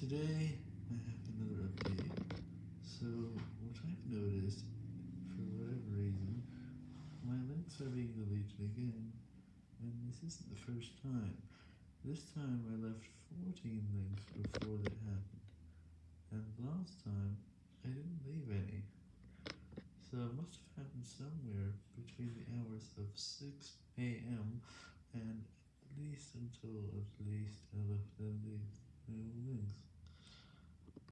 Today, I have another update. So, what I've noticed, for whatever reason, my links are being deleted again, and this isn't the first time. This time I left 14 links before that happened, and last time, I didn't leave any. So it must have happened somewhere between the hours of 6am and at least until at least I left at least no links.